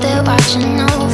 they're watching over.